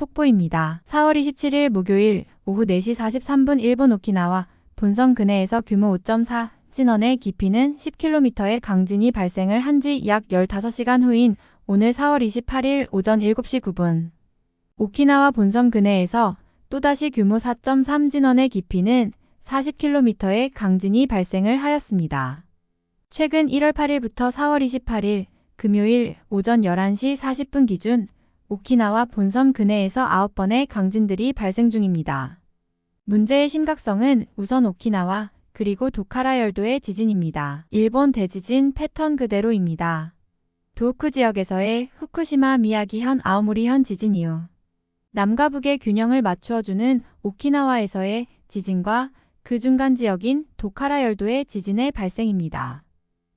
속보입니다. 4월 27일 목요일 오후 4시 43분 일본 오키나와 본섬 근해에서 규모 5.4 진원의 깊이는 10km의 강진이 발생을 한 지 약 15시간 후인 오늘 4월 28일 오전 7시 9분 오키나와 본섬 근해에서 또다시 규모 4.3 진원의 깊이는 40km의 강진이 발생을 하였습니다. 최근 1월 8일부터 4월 28일 금요일 오전 11시 40분 기준 오키나와 본섬 근해에서 9번의 강진들이 발생 중입니다. 문제의 심각성은 우선 오키나와 그리고 도카라 열도의 지진입니다. 일본 대지진 패턴 그대로입니다. 도쿠 지역에서의 후쿠시마 미야기현 아오모리현 지진 이후 남과 북의 균형을 맞추어주는 오키나와에서의 지진과 그 중간 지역인 도카라 열도의 지진의 발생입니다.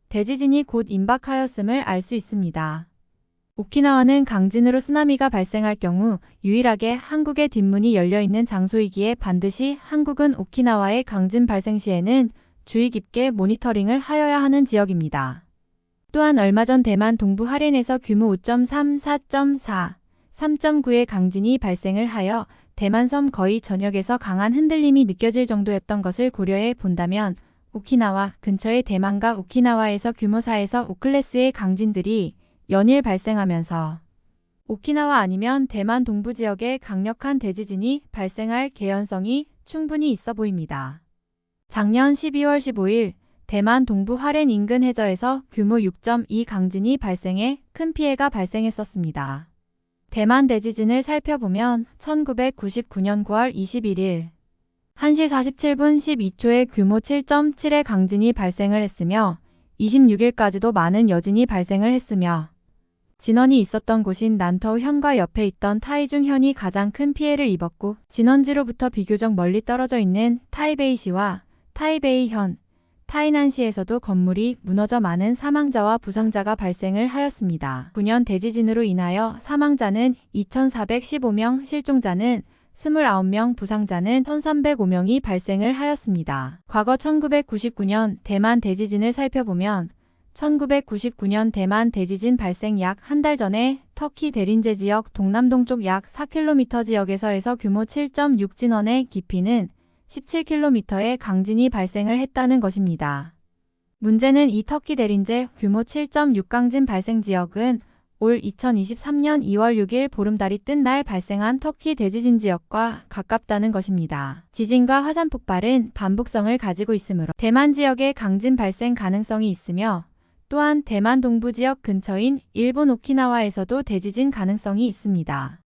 대지진이 곧 임박하였음을 알 수 있습니다. 오키나와는 강진으로 쓰나미가 발생할 경우 유일하게 한국의 뒷문이 열려있는 장소이기에 반드시 한국은 오키나와의 강진 발생 시에는 주의 깊게 모니터링을 하여야 하는 지역입니다. 또한 얼마 전 대만 동부 하렌에서 규모 5.3, 4.4, 3.9의 강진이 발생을 하여 대만섬 거의 전역에서 강한 흔들림이 느껴질 정도였던 것을 고려해 본다면 오키나와 근처의 대만과 오키나와에서 규모 4에서 5클래스의 강진들이 연일 발생하면서 오키나와 아니면 대만 동부 지역에 강력한 대지진이 발생할 개연성이 충분히 있어 보입니다. 작년 12월 15일 대만 동부 하렌 인근 해저에서 규모 6.2 강진이 발생해 큰 피해가 발생했었습니다. 대만 대지진을 살펴보면 1999년 9월 21일 1시 47분 12초에 규모 7.7의 강진이 발생을 했으며 26일까지도 많은 여진이 발생을 했으며 진원이 있었던 곳인 난터우 현과 옆에 있던 타이중 현이 가장 큰 피해를 입었고 진원지로부터 비교적 멀리 떨어져 있는 타이베이시와 타이베이 현, 타이난시에서도 건물이 무너져 많은 사망자와 부상자가 발생을 하였습니다. 9년 대지진으로 인하여 사망자는 2,415명, 실종자는 29명, 부상자는 1,305명이 발생을 하였습니다. 과거 1999년 대만 대지진을 살펴보면 1999년 대만 대지진 발생 약 한 달 전에 터키 대린제 지역 동남동쪽 약 4km 지역에서에서 규모 7.6 진원의 깊이는 17km의 강진이 발생을 했다는 것입니다. 문제는 이 터키 대린제 규모 7.6 강진 발생 지역은 올 2023년 2월 6일 보름달이 뜬 날 발생한 터키 대지진 지역과 가깝다는 것입니다. 지진과 화산 폭발은 반복성을 가지고 있으므로 대만 지역의 강진 발생 가능성이 있으며 또한 대만 동부 지역 근처인 일본 오키나와에서도 대지진 가능성이 있습니다.